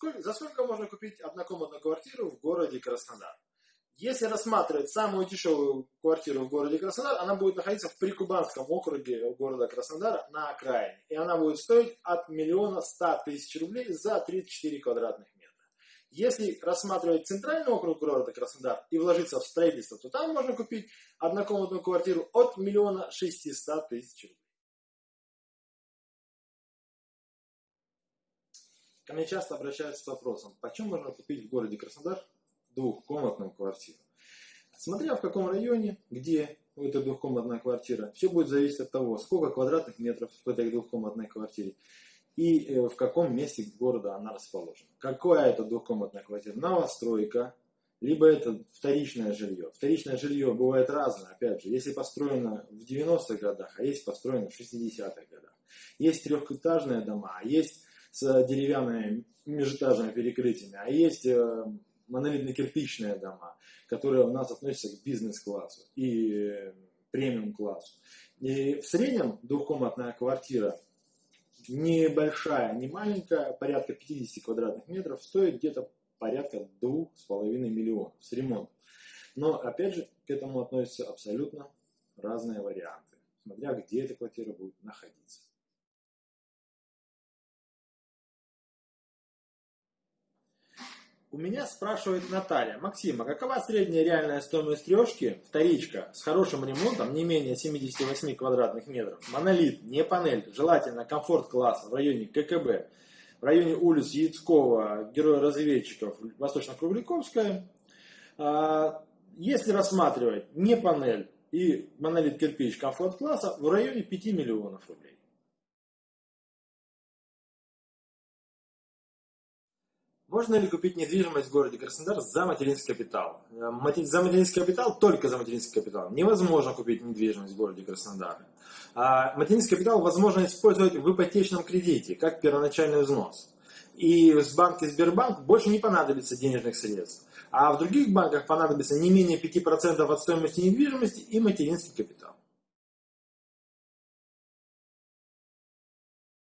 За сколько можно купить однокомнатную квартиру в городе Краснодар? Если рассматривать самую дешевую квартиру в городе Краснодар, она будет находиться в Прикубанском округе города Краснодара на окраине. И она будет стоить от миллиона ста тысяч рублей за 34 квадратных метра. Если рассматривать центральный округ города Краснодар и вложиться в строительство, то там можно купить однокомнатную квартиру от миллиона шестисот тысяч рублей. Ко мне часто обращаются с вопросом, почем можно купить в городе Краснодар двухкомнатную квартиру. Смотря в каком районе, где эта двухкомнатная квартира, все будет зависеть от того, сколько квадратных метров в этой двухкомнатной квартире и э, в каком месте города она расположена. Какая это двухкомнатная квартира? Новостройка, либо это вторичное жилье. Вторичное жилье бывает разное, опять же, если построено в 90-х годах, а есть построено в 60-х годах. Есть трехэтажные дома, а есть с деревянными межэтажными перекрытиями, а есть э, монолитно-кирпичные дома, которые у нас относятся к бизнес-классу и премиум-классу. И в среднем двухкомнатная квартира небольшая, не маленькая, порядка 50 квадратных метров, стоит где-то порядка 2,5 миллионов с ремонтом. Но опять же к этому относятся абсолютно разные варианты, смотря где эта квартира будет находиться. У меня спрашивает Наталья. Максим, а какова средняя реальная стоимость трешки, вторичка, с хорошим ремонтом, не менее 78 квадратных метров, монолит, не панель, желательно комфорт класса в районе ККБ, в районе улиц Яицкого, героя-разведчиков, Восточно-Кругликовская. А, если рассматривать не панель и монолит кирпич комфорт класса, в районе 5 миллионов рублей. Можно ли купить недвижимость в городе Краснодар за материнский капитал? Э, за материнский капитал, только за материнский капитал. Невозможно купить недвижимость в городе Краснодар. А материнский капитал возможно использовать в ипотечном кредите, как первоначальный взнос. И в банке Сбербанк больше не понадобится денежных средств. А в других банках понадобится не менее 5% от стоимости недвижимости и материнский капитал.